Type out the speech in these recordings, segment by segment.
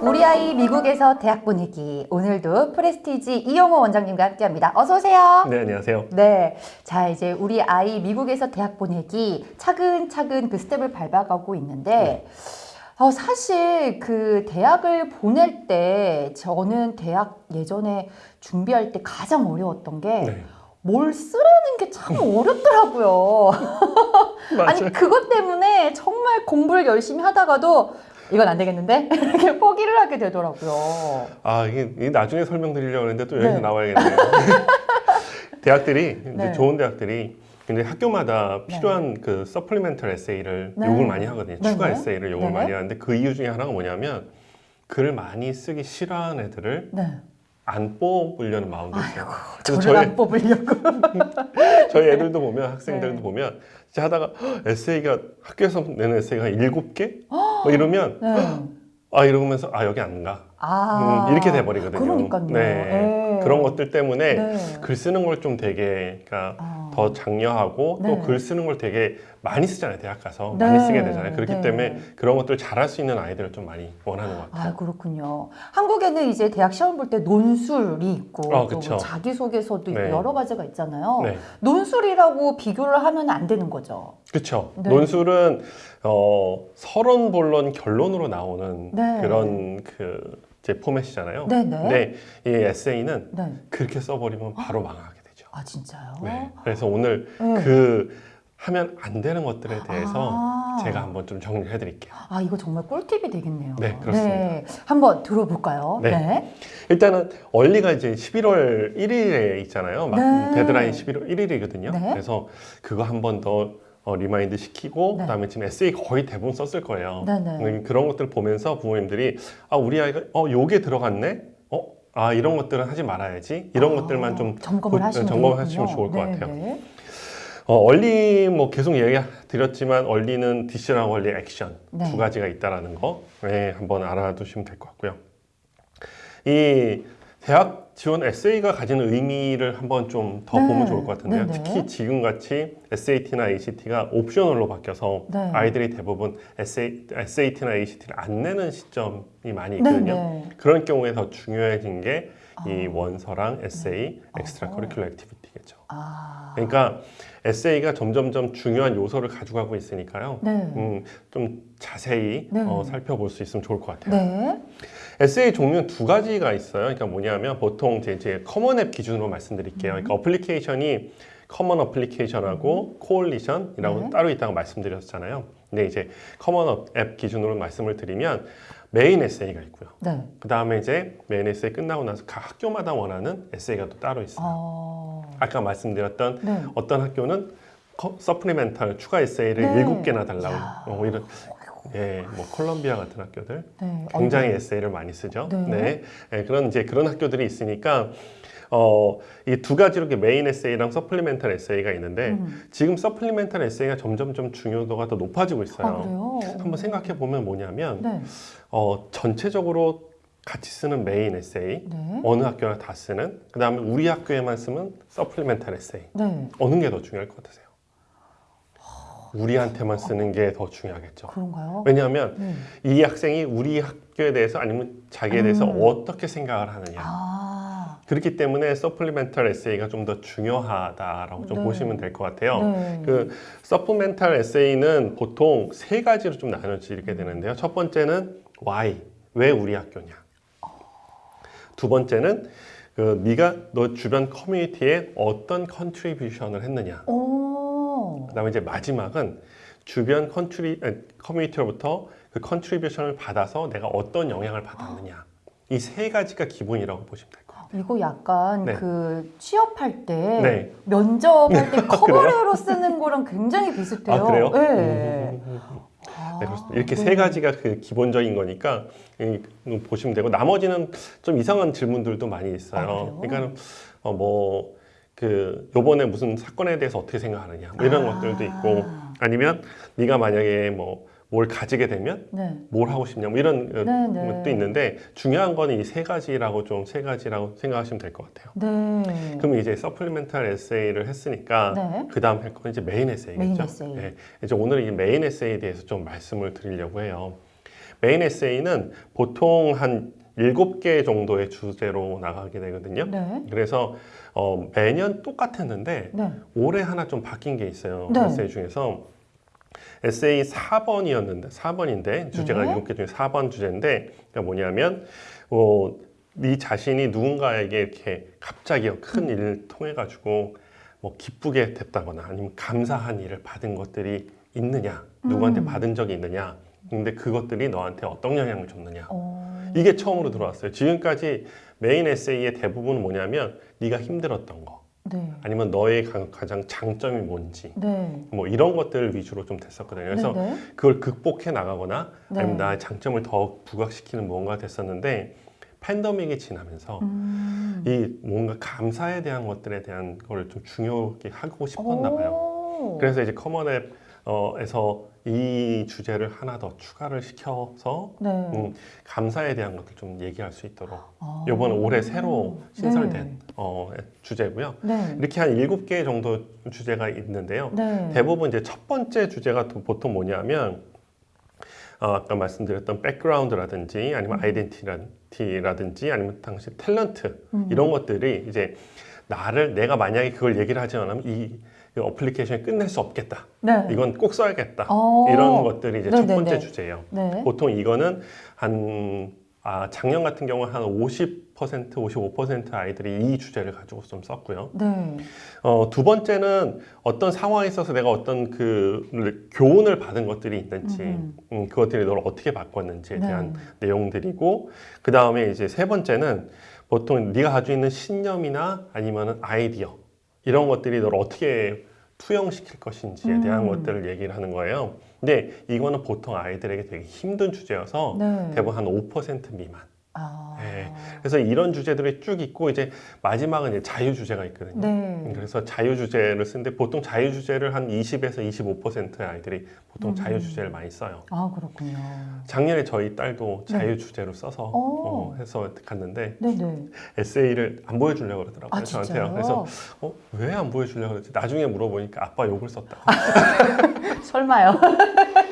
우리 아이 미국에서 대학 보내기 오늘도 프레스티지 이영호 원장님과 함께합니다. 어서 오세요. 네, 안녕하세요. 네, 자 이제 우리 아이 미국에서 대학 보내기 차근차근 그 스텝을 밟아가고 있는데 어, 사실 그 대학을 보낼 때 저는 대학 예전에 준비할 때 가장 어려웠던 게 네. 뭘 쓰라는 게 참 어렵더라고요. 아니. 그것 때문에 정말 공부를 열심히 하다가도 이건 안 되겠는데 이렇게 포기를 하게 되더라고요. 아, 이게, 이게 나중에 설명드리려고 했는데 또 여기서 네. 나와야겠네요. 대학들이, 이제 네. 좋은 대학들이 근데 학교마다 필요한 그 서플리멘털 에세이를 네. 요구를 많이 하거든요. 네, 추가 네. 에세이를 요구를 네. 많이 하는데 그 이유 중에 하나가 뭐냐면 글을 많이 쓰기 싫어하는 애들을 네. 안 뽑으려는 마음도 있어요. 그래서 저희, 안 뽑으려고. 저희 애들도 보면 학생들도 네. 보면 진짜 하다가 헉, 에세이가 학교에서 내는 에세이가 한 일곱 개? 뭐 이러면 네. 아 이러면서 아 여기 안 가. 아 음, 이렇게 돼버리거든요. 그러니까요. 네. 네. 그런 것들 때문에 네. 글 쓰는 걸 좀 되게 그러니까 아. 더 장려하고 네. 또글 쓰는 걸 되게 많이 쓰잖아요. 대학 가서 네. 많이 쓰게 되잖아요. 그렇기 네. 때문에 그런 것들 잘할 수 있는 아이들을 좀 많이 원하는 것 같아요. 아 그렇군요. 한국에는 이제 대학 시험 볼 때 논술이 있고 아, 또. 자기소개서도 있고 네. 여러 가지가 있잖아요. 네. 논술이라고 비교를 하면 안 되는 거죠. 그렇죠. 네. 논술은 어, 서론, 본론, 결론으로 나오는 네. 그런 그 포맷이잖아요. 네, 네. 근데 이 에세이는 네. 그렇게 써버리면 바로 망하게. 아 진짜요? 네. 그래서 오늘 네. 그 하면 안 되는 것들에 대해서 아. 제가 한번 좀 정리해 드릴게요. 아 이거 정말 꿀팁이 되겠네요. 네, 그렇습니다. 네, 한번 들어볼까요? 네. 일단는 early가 이제 11월 1일에 있잖아요. 막 네. 데드라인 11월 1일이거든요. 네. 그래서 그거 한번 더 어, remind 시키고 네. 그다음에 지금 에세이 거의 대부분 썼을 거예요. 네네. 음, 그런 것들 보면서 부모님들이 아 우리 아이가 어 요게 들어갔네. 어? 아 이런 것들은 하지 말아야지. 이런 아, 것들만 좀 점검을 보- 하시면 점검을 되겠군요. 하시면 좋을 것 네, 같아요. 네. 어, early 뭐 계속 얘기 드렸지만 early decision이랑 early action 네. 두 가지가 있다라는 거 네, 한번 알아두시면 될 것 같고요. 이 대학 지원 에세이가 가지는 의미를 한번 좀더 네. 보면 좋을 것 같은데요. 네, 네. 특히 지금 같이 SAT나 ACT가 optional로 바뀌어서 네. 아이들이 대부분 SA, SAT나 ACT를 안 내는 시점이 많이 네, 있거든요. 네. 그런 경우에 더 중요해진 게 이 아. 원서랑 에세이, 아. extracurricular activity겠죠. 아, 그러니까 에세이가 점점점 중요한 요소를 가져가고 있으니까요. 네. 음, 좀 자세히 네. 어, 살펴볼 수 있으면 좋을 것 같아요. 네. 에세이 종류는 두 가지가 있어요. 그러니까 뭐냐면 보통 이제, 이제 Common App 기준으로 말씀드릴게요. 그러니까 application이 Common Application하고 Coalition이라고 네. 따로 있다고 말씀드렸잖아요. 근데 이제 Common App 기준으로 말씀을 드리면 메인 에세이가 있고요. 네. 그 다음에 이제 메인 에세이 끝나고 나서 각 학교마다 원하는 에세이가 또 따로 있어요. 어, 아까 말씀드렸던 네. 어떤 학교는 커- supplemental 추가 에세이를 네. 일곱 개나 달라고 야. 어, 이런 예, 뭐 콜롬비아 같은 학교들 네. 굉장히 어, 에세이를 많이 쓰죠. 네. 네, 예, 그런 이제 그런 학교들이 있으니까 어, 이 두 가지로 이렇게 메인 에세이랑 supplemental 에세이가 있는데 음. 지금 supplemental 에세이가 점점 좀 중요도가 더 높아지고 있어요. 아? 한번 생각해 보면 뭐냐면 네. 어, 전체적으로 같이 쓰는 메인 에세이 네. 어느 학교나 다 쓰는 그 다음에 우리 학교에만 쓰면 supplemental 에세이 네. 어느 게 더 중요할 것 같으세요? 우리한테만 쓰는 게 더 중요하겠죠. 그런가요? 왜냐하면 네. 이 학생이 우리 학교에 대해서 아니면 자기에 대해서 음. 어떻게 생각을 하느냐. 아, 그렇기 때문에 supplemental 에세이가 좀 더 중요하다라고 좀 네. 보시면 될 것 같아요. 네. 그 supplemental 에세이는 보통 세 가지로 좀 나눠지게 되는데요. 첫 번째는 why 왜 우리 학교냐. 두 번째는 그 네가 너 주변 커뮤니티에 어떤 contribution을 했느냐. 오. 그다음에 이제 마지막은 주변 contri- 커뮤니티로부터 그 contribution을 받아서 내가 어떤 영향을 받았느냐. 이 세 가지가 기본이라고 보시면 같아요. 이거 약간 네. 그 취업할 때 네. 면접할 때 cover letter로 쓰는 거랑 굉장히 비슷해요. 아 그래요? 네. 아, 네, 그렇습니다. 이렇게 네. 세 가지가 그 기본적인 거니까 보시면 되고 나머지는 좀 이상한 질문들도 많이 아, 있어요. 그래요? 그러니까는 어, 뭐 그 요번에 무슨 사건에 대해서 어떻게 생각하느냐 뭐 이런 아. 것들도 있고 아니면 네가 만약에 뭐 뭘 가지게 되면 네. 뭘 하고 싶냐 뭐 이런 어, 네, 네. 것도 있는데 중요한 거는 이 세 가지라고 좀 세 가지라고 생각하시면 될 것 같아요. 네. 그럼 이제 supplemental 에세이를 했으니까 네. 그 다음 할 건 이제 메인 에세이겠죠. 메인 에세이. 네. 이제 오늘 이 메인 에세이에 대해서 좀 말씀을 드리려고 해요. 메인 에세이는 보통 한 일곱 개 정도의 주제로 나가게 되거든요. 네. 그래서 어, 매년 똑같았는데 네. 올해 하나 좀 바뀐 게 있어요. 네. 에세이 중에서 에세이 4번이었는데 4번인데 주제가 네. 개 중에 4번 주제인데 그러니까 뭐냐면 어, 네 자신이 누군가에게 이렇게 갑자기 큰 음. 일을 통해 가지고 뭐 기쁘게 됐다거나 아니면 감사한 일을 받은 것들이 있느냐 누구한테 음. 받은 적이 있느냐 근데 그것들이 너한테 어떤 영향을 줬느냐 어... 이게 처음으로 들어왔어요 지금까지 메인 에세이의 대부분은 뭐냐면 네가 힘들었던 거 네. 아니면 너의 가- 가장 장점이 뭔지 네. 뭐 이런 것들 위주로 좀 됐었거든요. 그래서 네. 네. 그걸 극복해 나가거나 네. 아니면 나의 장점을 더 부각시키는 무언가 됐었는데 팬데믹이 지나면서 음. 이 뭔가 감사에 대한 것들에 대한 걸 좀 중요하게 하고 싶었나 봐요. 오. 그래서 이제 Common App에서 이 주제를 하나 더 추가를 시켜서 네. 음, 감사에 대한 것들 좀 얘기할 수 있도록 아. 이번 올해 새로 신설된 네. 어, 주제고요. 네. 이렇게 한 일곱 개 정도 주제가 있는데요. 네. 대부분 이제 첫 번째 주제가 또 보통 뭐냐면 어, 아까 말씀드렸던 백그라운드라든지 아니면 아이덴티티라든지 아니면 당시 탤런트 음. 이런 것들이 이제 나를 내가 만약에 그걸 얘기를 하지 않으면 이, 이 어플리케이션을 끝낼 수 없겠다. 네. 이건 꼭 써야겠다. 어. 이런 것들이 이제 첫 네네네. 번째 주제예요. 네. 보통 이거는 한 아, 작년 같은 경우는 한 50%, 55% 아이들이 이 주제를 가지고 좀 썼고요. 네. 어, 두 번째는 어떤 상황에 있어서 내가 어떤 그 교훈을 받은 것들이 있는지, 음. 음, 그것들이 너를 어떻게 바꿨는지에 네. 대한 내용들이고, 그 다음에 이제 세 번째는 보통 네가 가지고 있는 신념이나 아니면 아이디어 이런 것들이 너를 어떻게 투영시킬 것인지에 대한 음. 것들을 얘기를 하는 거예요. 근데 이거는 보통 아이들에게 되게 힘든 주제여서 네. 대부분 한 5% 미만. 아. 네. 그래서 이런 주제들이 쭉 있고 이제 마지막은 이제 자유 주제가 있거든요. 네. 그래서 자유 주제를 쓰는데 보통 자유 주제를 한 20에서 25%의 아이들이 보통 음. 자유 주제를 많이 써요. 아, 그렇군요. 작년에 저희 딸도 네. 자유 주제로 써서 오. 어, 해서 갔는데 네, 네. 에세이를 안 보여주려고 그러더라고요 아, 저한테요. 진짜요? 그래서 어, 왜 안 보여주려고 그러지? 나중에 물어보니까 아빠 욕을 썼다. 설마요.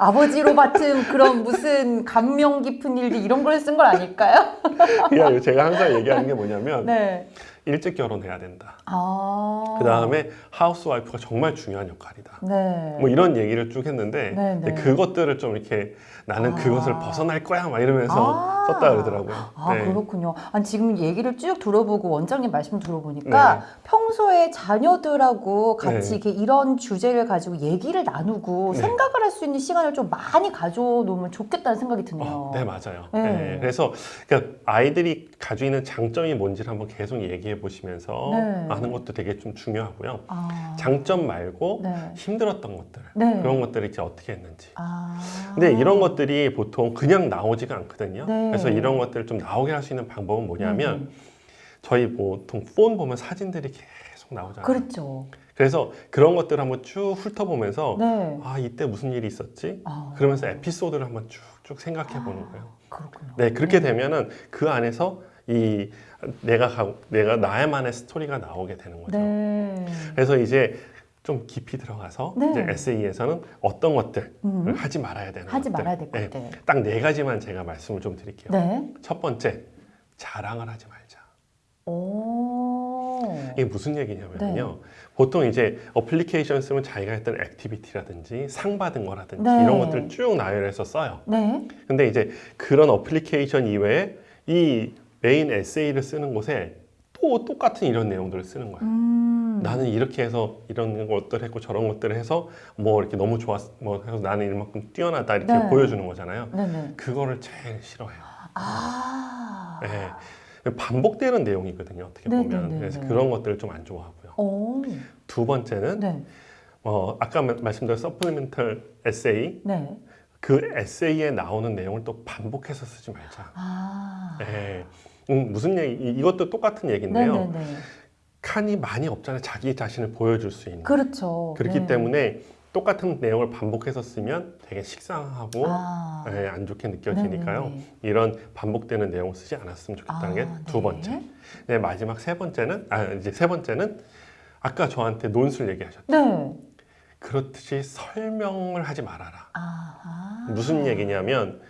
아버지로 맡은 그런 무슨 감명 깊은 일들 이런 걸 쓴 걸 아닐까요? 제가 항상 얘기하는 게 뭐냐면 네. 일찍 결혼해야 된다. 아. 그 다음에 하우스 와이프가 정말 중요한 역할이다. 네. 뭐 이런 얘기를 쭉 했는데 네, 네. 그것들을 좀 이렇게 나는 아. 그것을 벗어날 거야 막 이러면서 아. 썼다 그러더라고요. 아 네. 그렇군요. 아니 지금 얘기를 쭉 들어보고 원장님 말씀 들어보니까 네. 평소에 자녀들하고 같이 네. 이렇게 이런 주제를 가지고 얘기를 나누고 네. 생각을 할 수 있는 시간을 좀 많이 가져놓으면 좋겠다는 생각이 드네요. 어, 네 맞아요. 그래서 그러니까 아이들이 가지고 있는 장점이 뭔지를 한번 계속 얘기해 보시면서 네. 하는 것도 되게 좀 중요하고요. 아. 장점 말고 네. 힘들었던 것들 네. 그런 것들을 이제 어떻게 했는지. 아. 근데 이런 것들이 보통 그냥 나오지가 않거든요. 네. 그래서 이런 것들을 좀 나오게 할 수 있는 방법은 뭐냐면 음, 저희 보통 폰 보면 사진들이 계속 나오잖아요. 그렇죠. 그래서 그런 것들을 한번 쭉 훑어보면서 네. 아 이때 무슨 일이 있었지? 아. 그러면서 에피소드를 한번 쭉쭉 생각해 보는 거예요. 그렇군요. 네 그렇게 되면은 그 안에서 이 내가 가, 내가 나의만의 스토리가 나오게 되는 거죠. 네. 그래서 이제 좀 깊이 들어가서 네. 이제 에세이에서는 어떤 것들을 음. 하지 말아야 되는 하지 것들. 말아야 될 네, 것들. 딱 네 가지만 제가 말씀을 좀 드릴게요. 네. 첫 번째 자랑을 하지 말자. 오. 이게 무슨 얘기냐면요. 네. 보통 이제 어플리케이션 쓰면 자기가 했던 activity라든지 상 받은 거라든지 네. 이런 것들을 쭉 나열해서 써요. 네. 근데 이제 그런 어플리케이션 이외에 이 메인 에세이를 쓰는 곳에 또 똑같은 이런 내용들을 쓰는 거예요. 음. 나는 이렇게 해서 이런 것들 했고 저런 것들을 해서 뭐 이렇게 너무 좋았 뭐 해서 나는 이만큼 뛰어나다 이렇게 네. 보여주는 거잖아요. 네네. 그거를 제일 싫어해요. 아. 네. 반복되는 내용이거든요. 어떻게 네, 보면 네, 네, 그래서 네. 그런 것들을 좀 안 좋아하고요. 오. 두 번째는 네. 어, 아까 마- 말씀드린 supplemental 에세이 네. 그 에세이에 나오는 내용을 또 반복해서 쓰지 말자. 아. 네. 음, 무슨 얘기? 이- 이것도 똑같은 얘기인데요. 네네네. 칸이 많이 없잖아요. 자기 자신을 보여줄 수 있는. 그렇죠. 그렇기 네. 때문에 똑같은 내용을 반복해서 쓰면 되게 식상하고 아. 예, 안 좋게 느껴지니까요. 네네네. 이런 반복되는 내용을 쓰지 않았으면 좋겠다는 아, 게두 네. 번째. 네, 마지막 세 번째는 아 이제 세 번째는 아까 저한테 논술 얘기하셨죠. 네. 그렇듯이 설명을 하지 말아라. 아하. 무슨 얘기냐면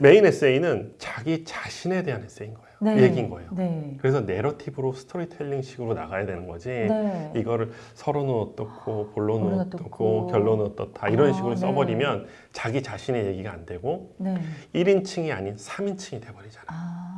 메인 에세이는 자기 자신에 대한 에세이인 거예요. 네. 얘기인 거예요. 네. 그래서 내러티브로 스토리텔링식으로 나가야 되는 거지. 네. 이거를 서론은 어떻고 본론은 어떻고 어떻고. 결론은 어떻다 이런 아, 식으로 네. 써버리면 자기 자신의 얘기가 안 되고 네. 1인칭이 아닌 3인칭이 돼버리잖아요. 아.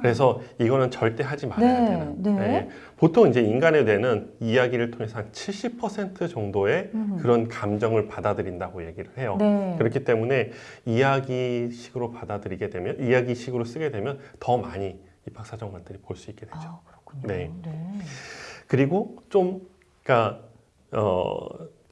그래서 이거는 절대 하지 말아야 네, 되는. 네. 네. 보통 이제 인간의 뇌는 이야기를 통해서 한 70% 정도의 음. 그런 감정을 받아들인다고 얘기를 해요. 네. 그렇기 때문에 이야기식으로 받아들이게 되면 이야기식으로 쓰게 되면 더 많이 입학사정관들이 볼 수 있게 되죠. 아, 그렇군요. 네. 네. 그리고 좀 그러니까 어,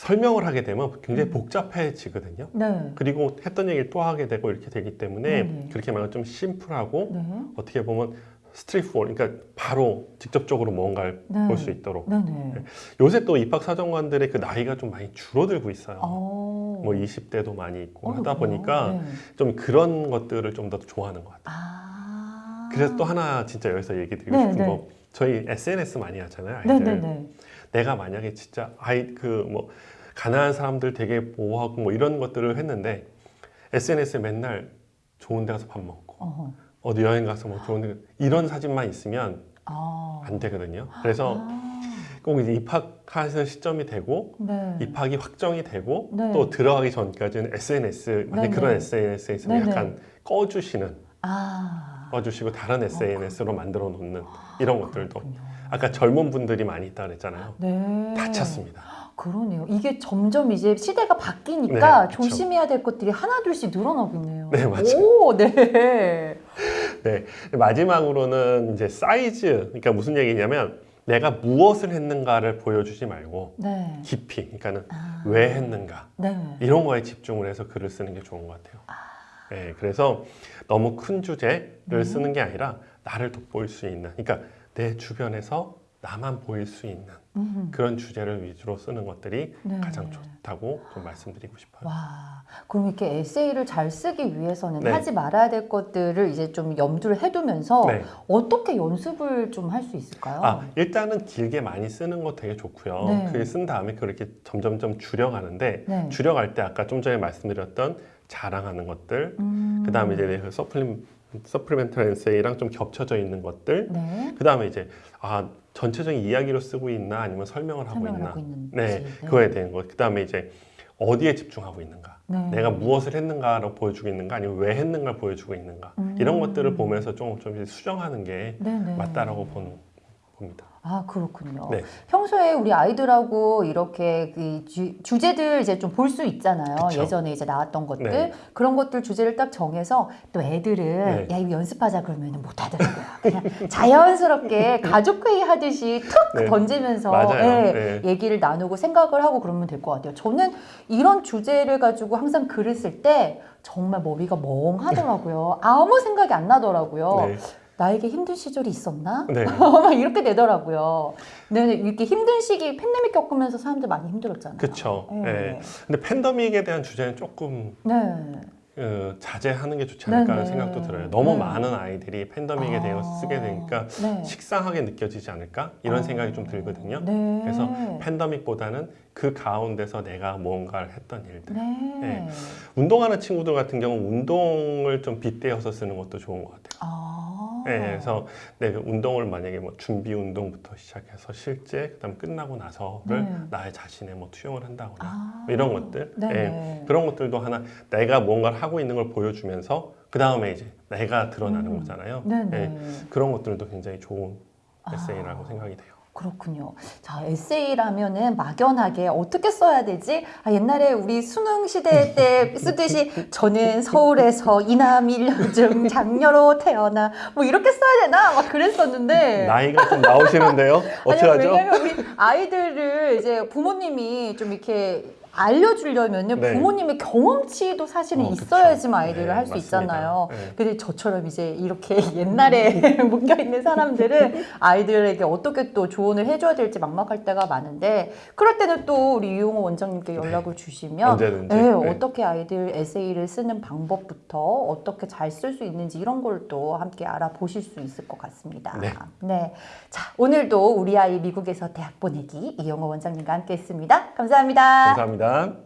설명을 하게 되면 굉장히 음. 복잡해지거든요. 네. 그리고 했던 얘기를 또 하게 되고 이렇게 되기 때문에 네네. 그렇게 말하면 좀 심플하고 네. 어떻게 보면 스트리트포 그러니까 바로 직접적으로 뭔가를 네. 볼수 있도록 네. 네. 요새 또 입학 사정관들의 그 나이가 좀 많이 줄어들고 있어요. 어. 뭐 20대도 많이 있고 어, 하다 그래요? 보니까 네. 좀 그런 것들을 좀 더 좋아하는 것 같아요. 아. 그래서 또 하나 진짜 여기서 얘기 드리고 네, 싶은 네. 거 저희 SNS 많이 하잖아요. 네, 아이들. 네, 네. 내가 만약에 진짜 아이 그 뭐 가난한 사람들 되게 보호하고 뭐 이런 것들을 했는데 SNS에 맨날 좋은 데 가서 밥 먹고 어허. 어디 여행 가서 뭐 좋은 데 이런 사진만 있으면 아. 안 되거든요. 그래서 아. 꼭 이제 입학하는 시점이 되고 네. 입학이 확정이 되고 네. 또 들어가기 전까지는 SNS 만약 네네. 그런 SNS에 있으면 네네. 약간 꺼주시는 아. 꺼주시고 다른 SNS로 만들어 놓는 이런 것들도 그렇군요. 아까 젊은 분들이 많이 있다 그랬잖아요. 네. 다쳤습니다. 그러네요. 이게 점점 이제 시대가 바뀌니까 네. 조심해야 될 것들이 하나둘씩 늘어나고 있네요. 네, 맞아요. 오, 네. 네. 마지막으로는 이제 사이즈. 그러니까 무슨 얘기냐면 내가 무엇을 했는가를 보여주지 말고 네. 깊이. 그러니까는 아. 왜 했는가. 네. 이런 거에 집중을 해서 글을 쓰는 게 좋은 것 같아요. 네. 그래서 너무 큰 주제를 네. 쓰는 게 아니라 나를 돋보일 수 있는. 그러니까 내 주변에서 나만 보일 수 있는 음. 그런 주제를 위주로 쓰는 것들이 네. 가장 좋다고 좀 말씀드리고 싶어요. 와, 그럼 이렇게 에세이를 잘 쓰기 위해서는 네. 하지 말아야 될 것들을 이제 좀 염두를 해두면서 네. 어떻게 연습을 좀 할 수 있을까요? 아, 일단은 길게 많이 쓰는 거 되게 좋고요. 네. 그게 쓴 다음에 그렇게 점점점 줄여가는데 네. 줄여갈 때 아까 좀 전에 말씀드렸던 자랑하는 것들, 음. 그 다음에 이제 그 서플리, 서플리멘털 엔세이랑 좀 겹쳐져 있는 것들, 네. 그 다음에 이제 아 전체적인 이야기로 쓰고 있나 아니면 설명을 하고 설명을 있나, 하고 있는지. 네, 그거에 대한 것. 그 다음에 이제 어디에 집중하고 있는가, 네. 내가 무엇을 했는가로 보여주고 있는가, 아니면 왜 했는가를 보여주고 있는가 음. 이런 것들을 보면서 좀, 좀 수정하는 게 네네. 맞다라고 보는 봅니다. 아 그렇군요. 네. 평소에 우리 아이들하고 이렇게 그 주, 주제들 이제 좀 볼 수 있잖아요. 그쵸. 예전에 이제 나왔던 것들 네. 그런 것들 주제를 딱 정해서 또 애들은 네. 야 이거 연습하자 그러면 못 하더라고요. 그냥 자연스럽게 가족 회의 하듯이 툭 네. 던지면서. 예, 네. 얘기를 나누고 생각을 하고 그러면 될 것 같아요. 저는 이런 주제를 가지고 항상 글을 쓸 때 정말 머리가 멍하더라고요. 아무 생각이 안 나더라고요. 네. 나에게 힘든 시절이 있었나? 네. 막 이렇게 되더라고요. 근데 이렇게 힘든 시기 팬데믹 겪으면서 사람들 많이 힘들었잖아요. 그쵸. 네. 네. 근데 팬데믹에 대한 주제는 조금 네. 어, 자제하는 게 좋지 않을까 하는 네네. 생각도 들어요. 너무 네. 많은 아이들이 팬데믹에 아, 대해서 쓰게 되니까 네. 식상하게 느껴지지 않을까 이런 아, 생각이 좀 들거든요. 네. 그래서 팬데믹보다는 그 가운데서 내가 뭔가를 했던 일들. 네. 네. 운동하는 친구들 같은 경우 운동을 좀 빗대어서 쓰는 것도 좋은 것 같아요. 아. 네, 그래서 내가 운동을 만약에 뭐 준비 운동부터 시작해서 실제 그다음 끝나고 나서를 네. 나의 자신에 뭐 투영을 한다거나 아. 뭐 이런 것들 네. 예, 그런 것들도 하나 내가 뭔가를 하고 있는 걸 보여주면서 그 다음에 이제 내가 드러나는 음. 거잖아요. 예, 그런 것들도 굉장히 좋은 아. 에세이라고 생각이 돼요. 그렇군요. 자, 에세이라면은 막연하게 어떻게 써야 되지? 아, 옛날에 우리 수능 시대 때 쓰듯이 저는 서울에서 이남 일녀중 장녀로 태어나 뭐 이렇게 써야 되나? 막 그랬었는데. 나이가 좀 나오시는데요. 아니, 어떡하죠? 왜냐면 우리 아이들을 이제 부모님이 좀 이렇게 알려주려면은 네. 부모님의 경험치도 사실은 어. 있어야지만 아이들을 네, 할수 맞습니다. 있잖아요. 네. 근데 저처럼 이제 이렇게 옛날에 묶여 있는 사람들은 아이들에게 어떻게 또 조언을 해줘야 될지 막막할 때가 많은데 그럴 때는 또 우리 유용호 원장님께 연락을 주시면 언제든지. 네, 네. 어떻게 아이들 에세이를 쓰는 방법부터 어떻게 잘 쓸 수 있는지 이런 걸 또 함께 알아보실 수 있을 것 같습니다. 네. 네. 자, 오늘도 우리 아이 미국에서 대학 보내기 이용호 원장님과 함께 했습니다. 감사합니다. 감사합니다.